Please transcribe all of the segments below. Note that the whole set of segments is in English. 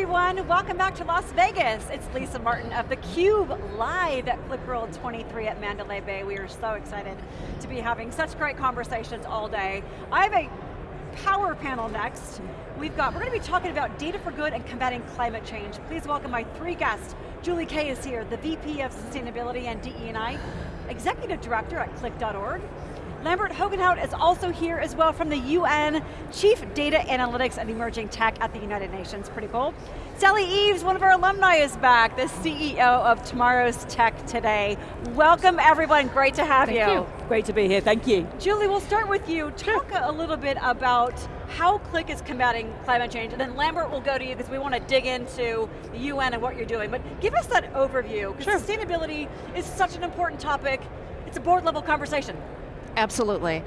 everyone. Welcome back to Las Vegas. It's Lisa Martin of theCUBE, live at QlikWorld 23 at Mandalay Bay. We are so excited to be having such great conversations all day. I have a power panel next. We've got, we're going to be talking about data for good and combating climate change. Please welcome my three guests. Julie Kae is here, the VP of Sustainability and DE&I, Executive Director at Qlik.org. Lambert Hogenhout is also here as well from the UN, Chief Data Analytics and Emerging Tech at the United Nations, pretty cool. Sally Eaves, one of our alumni is back, the CEO of Tomorrow's Tech Today. Welcome everyone, great to have thank you. you. Great to be here, thank you. Julie, we'll start with you. Talk a little bit about how Qlik is combating climate change, and then Lambert will go to you because we want to dig into the UN and what you're doing, but give us that overview, because sure. sustainability is such an important topic. It's a board level conversation. Absolutely.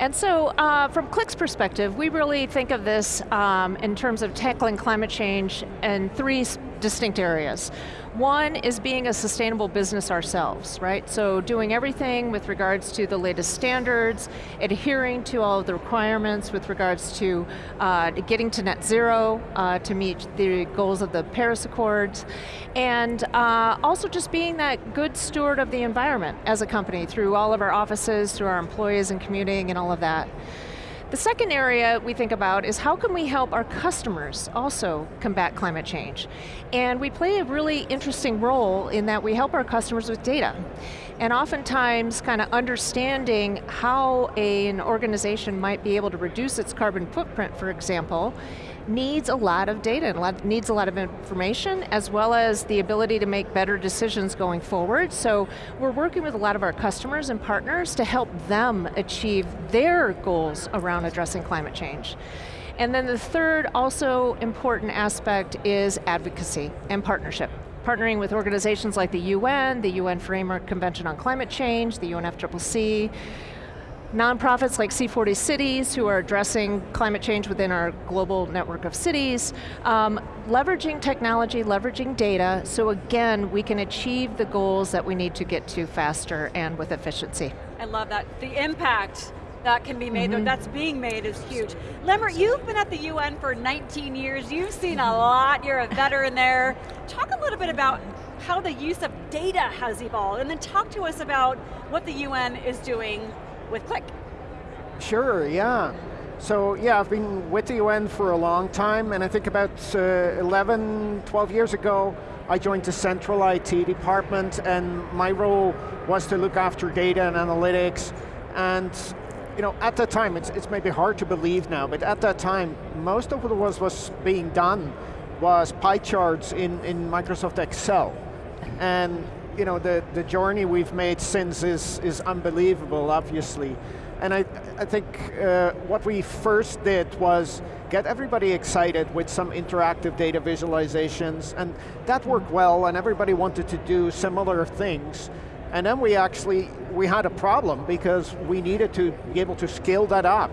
And so, uh, from Qlik's perspective, we really think of this um, in terms of tackling climate change in three distinct areas. One is being a sustainable business ourselves, right? So doing everything with regards to the latest standards, adhering to all of the requirements with regards to uh, getting to net zero, uh, to meet the goals of the Paris Accords, and uh, also just being that good steward of the environment as a company through all of our offices, through our employees and commuting and all of that. The second area we think about is how can we help our customers also combat climate change? And we play a really interesting role in that we help our customers with data. And oftentimes, kind of understanding how a, an organization might be able to reduce its carbon footprint, for example, needs a lot of data, a lot, needs a lot of information, as well as the ability to make better decisions going forward. So we're working with a lot of our customers and partners to help them achieve their goals around addressing climate change. And then the third also important aspect is advocacy and partnership partnering with organizations like the UN, the UN Framework Convention on Climate Change, the UNFCCC, nonprofits like C40 Cities who are addressing climate change within our global network of cities, um, leveraging technology, leveraging data, so again, we can achieve the goals that we need to get to faster and with efficiency. I love that. The impact that can be made, mm -hmm. that's being made is huge. Lambert, you've been at the UN for 19 years, you've seen a lot, you're a veteran there. Talk a little bit about how the use of data has evolved, and then talk to us about what the UN is doing with Qlik. Sure, yeah. So yeah, I've been with the UN for a long time, and I think about uh, 11, 12 years ago, I joined the central IT department, and my role was to look after data and analytics, and you know, at that time, it's, it's maybe hard to believe now, but at that time, most of what was, was being done was pie charts in, in Microsoft Excel. And you know, the, the journey we've made since is, is unbelievable, obviously. And I, I think uh, what we first did was get everybody excited with some interactive data visualizations, and that worked well, and everybody wanted to do similar things. And then we actually, we had a problem because we needed to be able to scale that up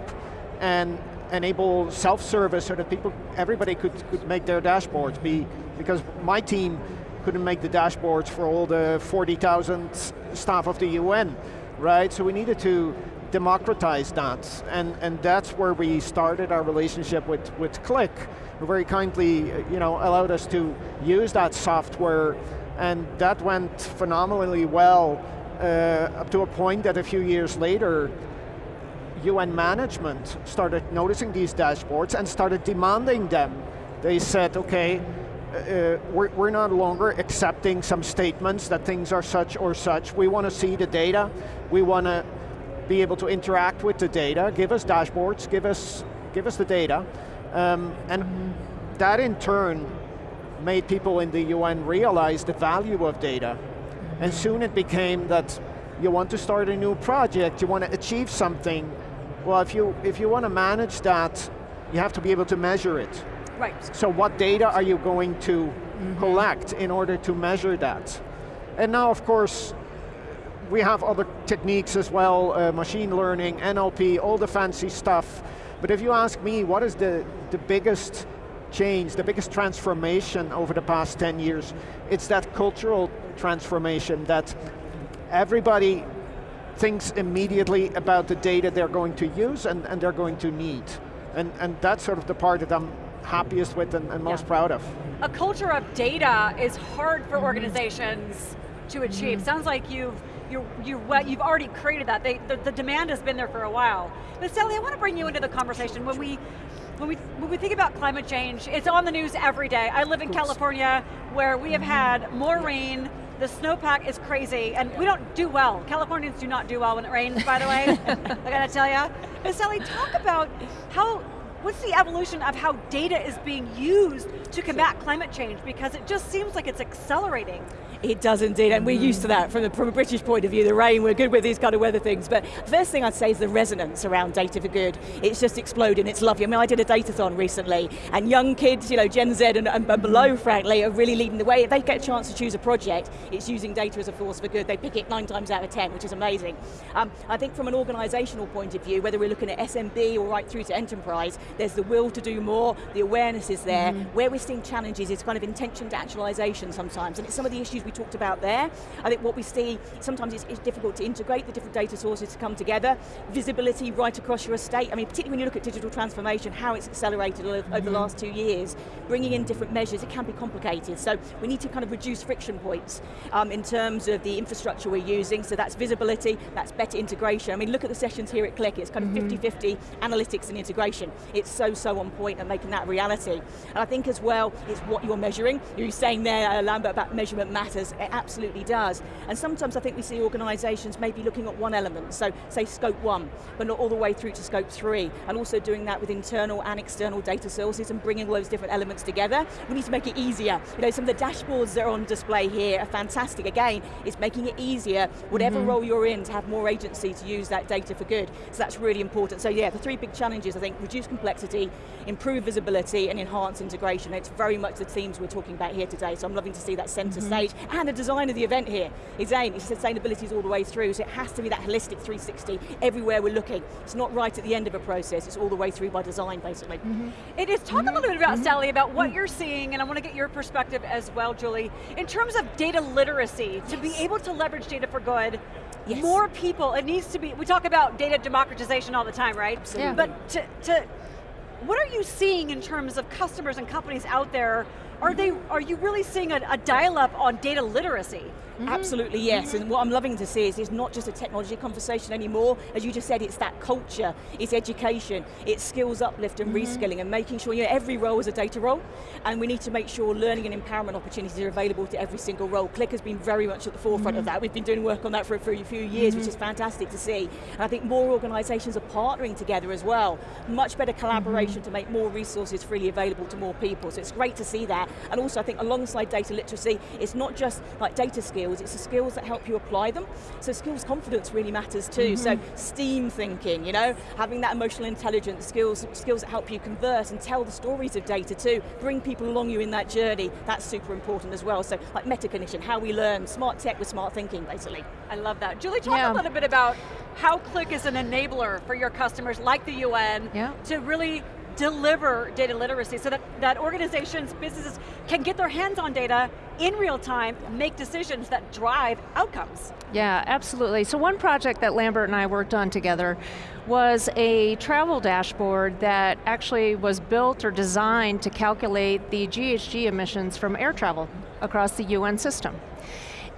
and enable self-service so that people, everybody could, could make their dashboards be, because my team couldn't make the dashboards for all the 40,000 staff of the UN, right? So we needed to democratize that, and, and that's where we started our relationship with, with Qlik, who very kindly you know, allowed us to use that software, and that went phenomenally well, uh, up to a point that a few years later, UN management started noticing these dashboards and started demanding them. They said, okay, uh, we're, we're no longer accepting some statements that things are such or such. We want to see the data. We want to be able to interact with the data. Give us dashboards, give us, give us the data. Um, and that in turn made people in the UN realize the value of data. And soon it became that you want to start a new project, you want to achieve something. Well, if you, if you want to manage that, you have to be able to measure it. Right. So what data are you going to mm -hmm. collect in order to measure that? And now, of course, we have other techniques as well, uh, machine learning, NLP, all the fancy stuff. But if you ask me, what is the, the biggest change, the biggest transformation over the past 10 years, it's that cultural transformation that everybody thinks immediately about the data they're going to use and, and they're going to need. And, and that's sort of the part that I'm happiest with and, and most Yeah. proud of. A culture of data is hard for organizations to achieve. Mm-hmm. Sounds like you've you you what you've already created that. They, the, the demand has been there for a while. But Sally, I want to bring you into the conversation when we. When we, when we think about climate change, it's on the news every day. I live in California where we have had more rain, the snowpack is crazy, and we don't do well. Californians do not do well when it rains, by the way, I gotta tell you. But Sally, talk about how, what's the evolution of how data is being used to combat climate change? Because it just seems like it's accelerating. It does indeed, and we're used to that from, the, from a British point of view, the rain, we're good with these kind of weather things. But first thing I'd say is the resonance around data for good. It's just exploding, it's lovely. I mean, I did a datathon recently, and young kids, you know, Gen Z and, and below, frankly, are really leading the way. If they get a chance to choose a project, it's using data as a force for good. They pick it nine times out of 10, which is amazing. Um, I think from an organisational point of view, whether we're looking at SMB or right through to enterprise, there's the will to do more, the awareness is there. Mm-hmm. Where we're seeing challenges is kind of intention to actualisation sometimes, and it's some of the issues we talked about there. I think what we see, sometimes it's, it's difficult to integrate the different data sources to come together. Visibility right across your estate, I mean, particularly when you look at digital transformation, how it's accelerated o- over the mm-hmm. last two years, bringing in different measures, it can be complicated. So we need to kind of reduce friction points um, in terms of the infrastructure we're using, so that's visibility, that's better integration. I mean, look at the sessions here at Qlik, it's kind of mm-hmm. 50-50 analytics and integration. It's so, so on point and making that reality. And I think as well, it's what you're measuring. You're saying there, uh, Lambert, about measurement matters. It absolutely does. And sometimes I think we see organisations maybe looking at one element, so say scope one, but not all the way through to scope three, and also doing that with internal and external data sources and bringing all those different elements together. We need to make it easier. You know, some of the dashboards that are on display here are fantastic. Again, it's making it easier, whatever role you're in, to have more agency to use that data for good. So that's really important. So yeah, the three big challenges, I think, reduce complexity, improve visibility, and enhance integration. It's very much the themes we're talking about here today, so I'm loving to see that center mm-hmm. stage, and the design of the event here is Again, it's sustainability is all the way through, so it has to be that holistic 360 everywhere we're looking. It's not right at the end of a process, it's all the way through by design, basically. Mm-hmm. It is, talk a little bit about mm-hmm. Sally, about what mm. you're seeing, and I want to get your perspective as well, Julie. In terms of data literacy, to be able to leverage data for good, Yes. more people, it needs to be, we talk about data democratization all the time, right? Absolutely. But to, to, what are you seeing in terms of customers and companies out there? Are they, are you really seeing a, a dial-up on data literacy? Mm-hmm. Absolutely yes, mm-hmm. and what I'm loving to see is it's not just a technology conversation anymore, as you just said, it's that culture, it's education, it's skills uplift and mm-hmm. reskilling and making sure you know, every role is a data role, and we need to make sure learning and empowerment opportunities are available to every single role. Qlik has been very much at the forefront of that. We've been doing work on that for, for a few years, which is fantastic to see. And I think more organisations are partnering together as well. Much better collaboration to make more resources freely available to more people. So it's great to see that. And also I think alongside data literacy, it's not just like data skills, it's the skills that help you apply them. So skills confidence really matters too. So mm-hmm. STEAM thinking, you know, having that emotional intelligence, skills, skills that help you converse and tell the stories of data too, bring people along you in that journey, that's super important as well. So like metacognition, how we learn, smart tech with smart thinking basically. I love that. Julie, talk Yeah. a little bit about how Qlik is an enabler for your customers like the UN Yeah. to really deliver data literacy so that, that organizations, businesses can get their hands on data in real time, make decisions that drive outcomes. Yeah, absolutely. So one project that Lambert and I worked on together was a travel dashboard that actually was built or designed to calculate the GHG emissions from air travel across the UN system.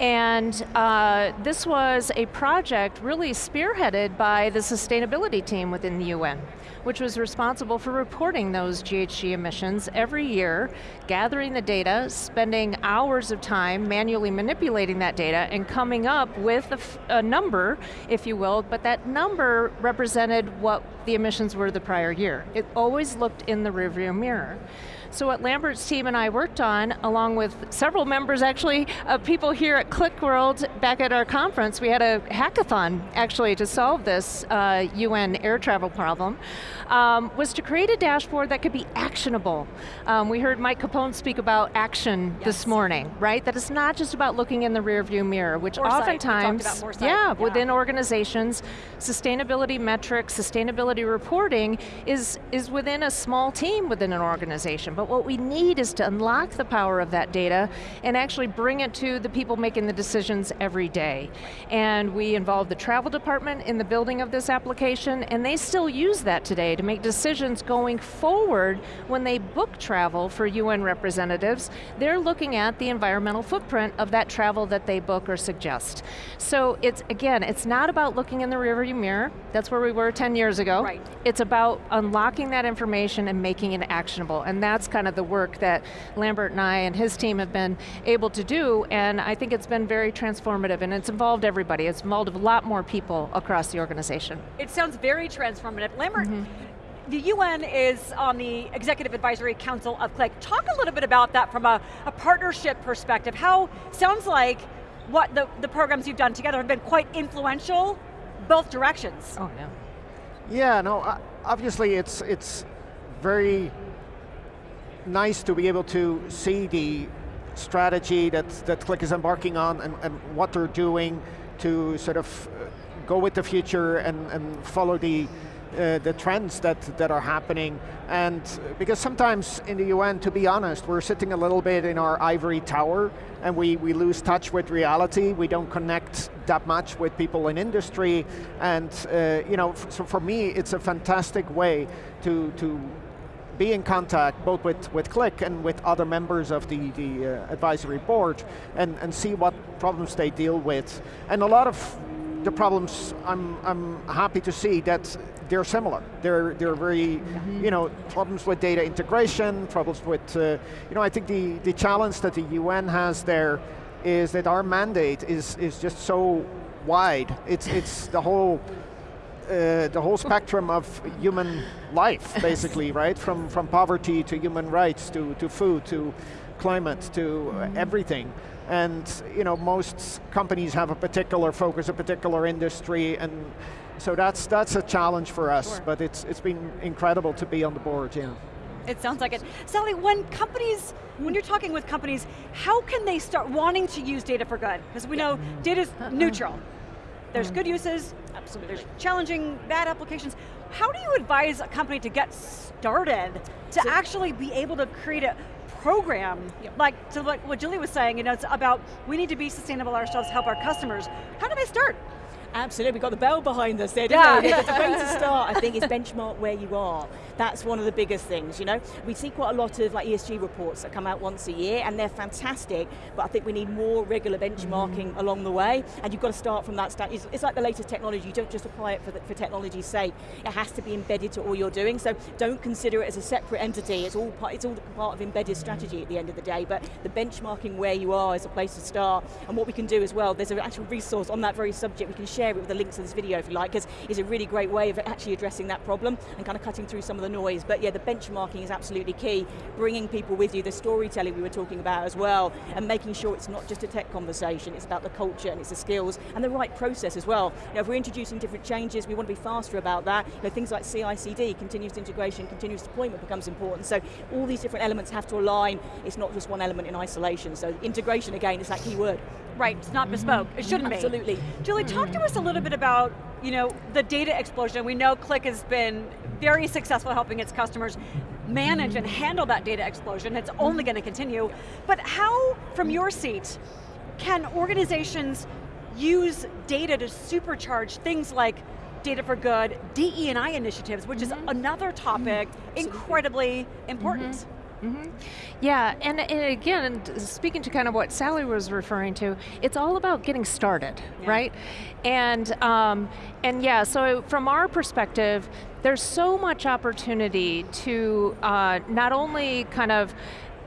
And uh, this was a project really spearheaded by the sustainability team within the UN, which was responsible for reporting those GHG emissions every year, gathering the data, spending hours of time manually manipulating that data, and coming up with a, number, if you will, but that number represented what the emissions were the prior year. It always looked in the rearview mirror. So what Lambert's team and I worked on, along with several members actually, of people here at QlikWorld back at our conference, we had a hackathon actually to solve this uh, UN air travel problem, um, was to create a dashboard that could be actionable. Um, we heard Mike Capone speak about action this morning, right? That it's not just about looking in the rearview mirror, which Foresight, oftentimes, yeah, yeah. within organizations, sustainability metrics, sustainability reporting is, is within a small team within an organization. But what we need is to unlock the power of that data and actually bring it to the people making the decisions every day. And we involve the travel department in the building of this application, and they still use that today to make decisions going forward when they book travel for UN representatives. They're looking at the environmental footprint of that travel that they book or suggest. So it's, again, it's not about looking in the rearview mirror, that's where we were 10 years ago. Right. It's about unlocking that information and making it actionable, and that's kind of the work that Lambert and I and his team have been able to do, and I think it's been very transformative, and it's involved everybody. It's involved a lot more people across the organization. It sounds very transformative. Lambert, the UN is on the Executive Advisory Council of Qlik. Talk a little bit about that from a, a partnership perspective. How, sounds like what the, the programs you've done together have been quite influential, both directions. Oh yeah. Yeah, no, uh, obviously it's, it's very nice to be able to see the strategy that, that Qlik is embarking on and, and what they're doing to sort of uh, go with the future and, and follow the, uh, the trends that, that are happening. And because sometimes in the UN, to be honest, we're sitting a little bit in our ivory tower and we, we lose touch with reality. We don't connect that much with people in industry. And uh, you know, so for me, it's a fantastic way to, to be in contact both with, with Qlik and with other members of the, the uh, advisory board and, and see what problems they deal with. And a lot of the problems, I'm, I'm happy to see that they're similar. They're, they're very, you know, problems with data integration, problems with, uh, you know, I think the, the challenge that the UN has there is that our mandate is, is just so wide. It's, it's the whole uh, the whole spectrum of human life, basically, right? From, from poverty to human rights, to, to food, to climate, to uh, everything. And you know, most companies have a particular focus, a particular industry, and so that's, that's a challenge for us, Sure. but it's, it's been incredible to be on the board, yeah. It sounds like it. Sally, when companies, when you're talking with companies, how can they start wanting to use data for good? Because we know data's neutral. There's good uses, Absolutely. there's challenging bad applications. How do you advise a company to get started to actually be able to create a program, like to like what Julie was saying, you know, it's about we need to be sustainable ourselves, help our customers. How do they start? Absolutely, we've got the bell behind us there, Yeah. we? The way to start, I think, is benchmark where you are. That's one of the biggest things, you know? We see quite a lot of like ESG reports that come out once a year, and they're fantastic, but I think we need more regular benchmarking mm. along the way, and you've got to start from that stand. It's, it's like the latest technology, you don't just apply it for, the, for technology's sake. It has to be embedded to all you're doing, so don't consider it as a separate entity, it's all part, it's all part of embedded strategy at the end of the day, but the benchmarking where you are is a place to start, and what we can do as well, there's an actual resource on that very subject, we can share it with the links to this video if you like, because it's a really great way of actually addressing that problem and kind of cutting through some of the noise. But yeah, the benchmarking is absolutely key. Bringing people with you, the storytelling we were talking about as well, and making sure it's not just a tech conversation, it's about the culture and it's the skills and the right process as well. You know, if we're introducing different changes, we want to be faster about that. You know, things like CI/CD, continuous integration, continuous deployment becomes important. So all these different elements have to align. It's not just one element in isolation. So integration again is that key word. Right, it's not bespoke. It shouldn't be. Absolutely. Julie, talk to us a little bit about you know, the data explosion. We know Qlik has been very successful helping its customers manage and handle that data explosion. It's only going to continue. But how, from your seat, can organizations use data to supercharge things like data for good, DE&I initiatives, which is mm-hmm. another topic mm-hmm. incredibly important. Mm-hmm. Yeah, and, and again, speaking to kind of what Sally was referring to, it's all about getting started, Yeah. right? And, um, and yeah, so from our perspective, there's so much opportunity to uh, not only kind of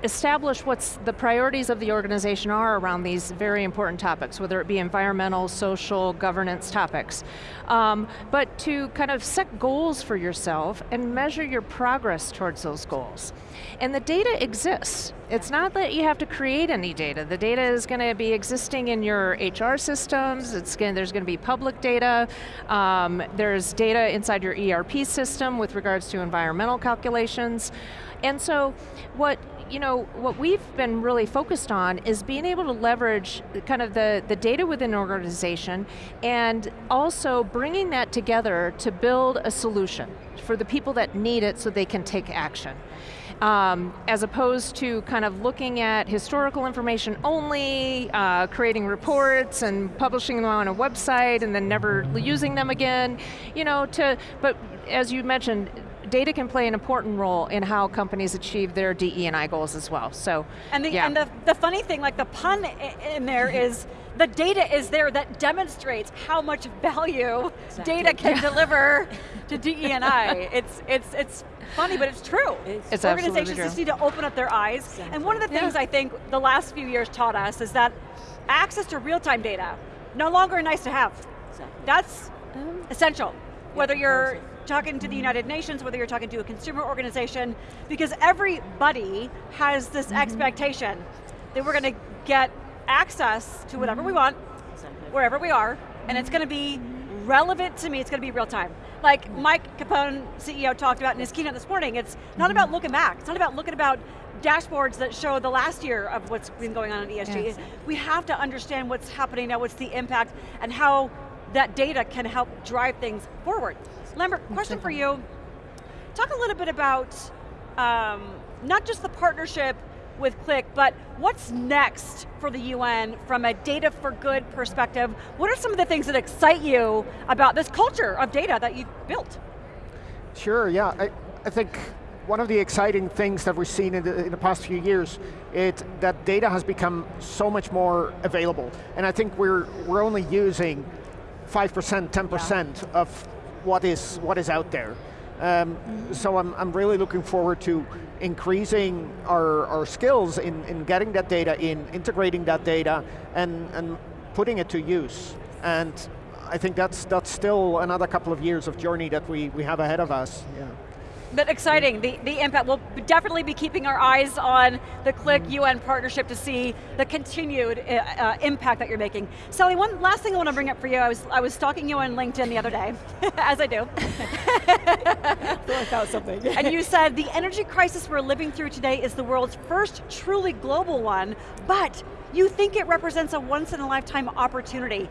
establish what's the priorities of the organization are around these very important topics, whether it be environmental, social, governance topics, um, but to kind of set goals for yourself and measure your progress towards those goals. And the data exists. It's not that you have to create any data. The data is going to be existing in your HR systems, it's going, there's going to be public data, um, there's data inside your ERP system with regards to environmental calculations. And so what you know, what we've been really focused on is being able to leverage kind of the, the data within an organization and also bringing that together to build a solution for the people that need it so they can take action. um, as opposed to kind of looking at historical information only, uh, creating reports and publishing them on a website and then never using them again. You know, to, but as you mentioned, data can play an important role in how companies achieve their DE and I goals as well, so, And the, yeah. and the, the funny thing, like the pun in there is, the data is there that demonstrates how much value exactly. data can deliver to DE and I. It's, it's, it's funny, but it's true. It's, it's Organizations true. just need to open up their eyes. Exactly. And one of the things yeah. I think the last few years taught us is that access to real-time data, no longer nice to have. Exactly. That's Um, essential. Whether you're talking to the United Nations, whether you're talking to a consumer organization, because everybody has this Mm-hmm. expectation that we're going to get access to whatever we Mm-hmm. want, Exactly. wherever we are, and it's going to be relevant to me, it's going to be real time. Like Mike Capone, CEO, talked about in his keynote this morning, it's not Mm-hmm. about looking back, it's not about looking about dashboards that show the last year of what's been going on in ESG. Yes. We have to understand what's happening now, what's the impact, and how that data can help drive things forward. Lambert, question for you. Talk a little bit about um, not just the partnership with Qlik, but what's next for the UN from a data for good perspective? What are some of the things that excite you about this culture of data that you've built? Sure, yeah. I, I think one of the exciting things that we've seen in the, in the past few years is that data has become so much more available. And I think we're, we're only using 5%, 10% of what is, what is out there. Um, so I'm, I'm really looking forward to increasing our, our skills in, in getting that data in, integrating that data, and, and putting it to use. And I think that's, that's still another couple of years of journey that we, we have ahead of us. Yeah. But exciting, the, the impact. We'll definitely be keeping our eyes on the Qlik UN partnership to see the continued uh, uh, impact that you're making. Sally, one last thing I want to bring up for you, I was, I was stalking you on LinkedIn the other day, as I do. Thought I something. and you said, the energy crisis we're living through today is the world's first truly global one, but you think it represents a once in a lifetime opportunity.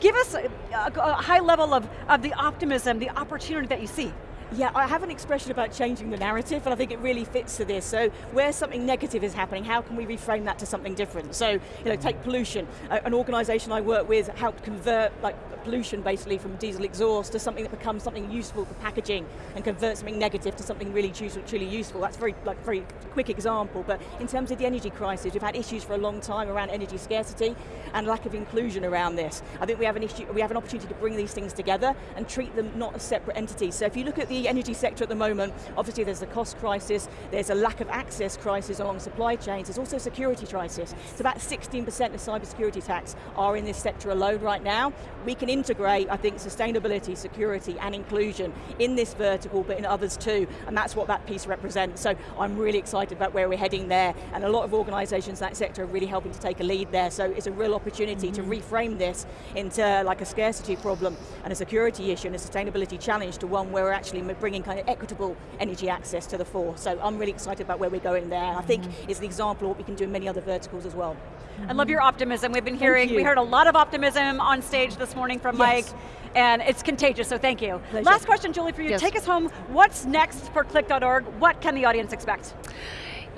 Give us a, a, a high level of, of the optimism, the opportunity that you see. Yeah, I have an expression about changing the narrative, and I think it really fits to this. So, where something negative is happening, how can we reframe that to something different? So, you know, take pollution. Uh, an organisation I work with helped convert like pollution basically from diesel exhaust to something that becomes something useful for packaging, and convert something negative to something really truly useful. That's very like very quick example. But in terms of the energy crisis, we've had issues for a long time around energy scarcity and lack of inclusion around this. I think we have an issue. We have an opportunity to bring these things together and treat them not as separate entities. So, if you look at the energy sector at the moment, obviously there's a cost crisis, there's a lack of access crisis along supply chains, there's also a security crisis. It's about 16% of cybersecurity attacks are in this sector alone right now. We can integrate, I think, sustainability, security, and inclusion in this vertical, but in others too, and that's what that piece represents. So I'm really excited about where we're heading there, and a lot of organizations in that sector are really helping to take a lead there, so it's a real opportunity mm -hmm. to reframe this into like a scarcity problem and a security issue and a sustainability challenge to one where we're actually bringing kind of equitable energy access to the fore. So I'm really excited about where we're going there. I think mm -hmm. it's an example of what we can do in many other verticals as well. I love your optimism. We've been hearing, we heard a lot of optimism on stage this morning from yes. Mike, and it's contagious, so thank you. Pleasure. Last question, Julie, for you. Yes. Take us home. What's next for Qlik.org? What can the audience expect?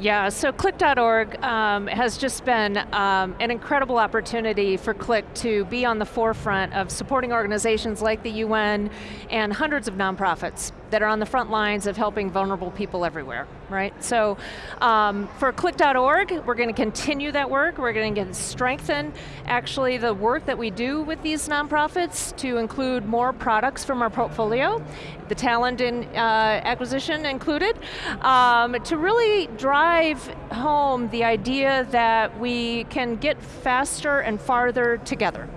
Yeah, so Qlik.org um, has just been um, an incredible opportunity for Qlik to be on the forefront of supporting organizations like the UN and hundreds of nonprofits that are on the front lines of helping vulnerable people everywhere, right? So um, for Qlik.org, we're going to continue that work. We're going to get strengthen actually the work that we do with these nonprofits to include more products from our portfolio, the talent and uh, acquisition included, um, to really drive home the idea that we can get faster and farther together.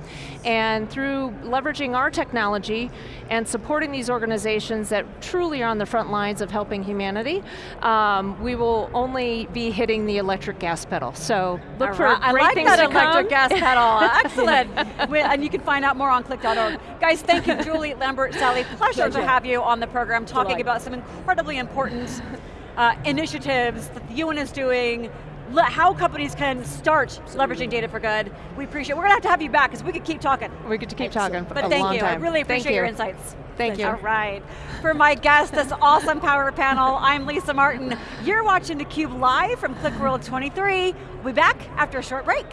And through leveraging our technology and supporting these organizations that truly are on the front lines of helping humanity, um, we will only be hitting the electric gas pedal. So look All for right. I great like things that to electric gas pedal. Excellent. And you can find out more on Qlik.org. Guys, thank you, Julie, Lambert, Sally. Pleasure, to have you on the program talking Delight. about some incredibly important uh, initiatives that the UN is doing, how companies can start leveraging data for good. We appreciate, we're going to have to have you back because we could keep talking. We could keep talking for but a thank long you. time. I really appreciate your you. insights. Thank you. All right. For my guest, this awesome power panel, I'm Lisa Martin. You're watching theCUBE live from QlikWorld 23. We'll be back after a short break.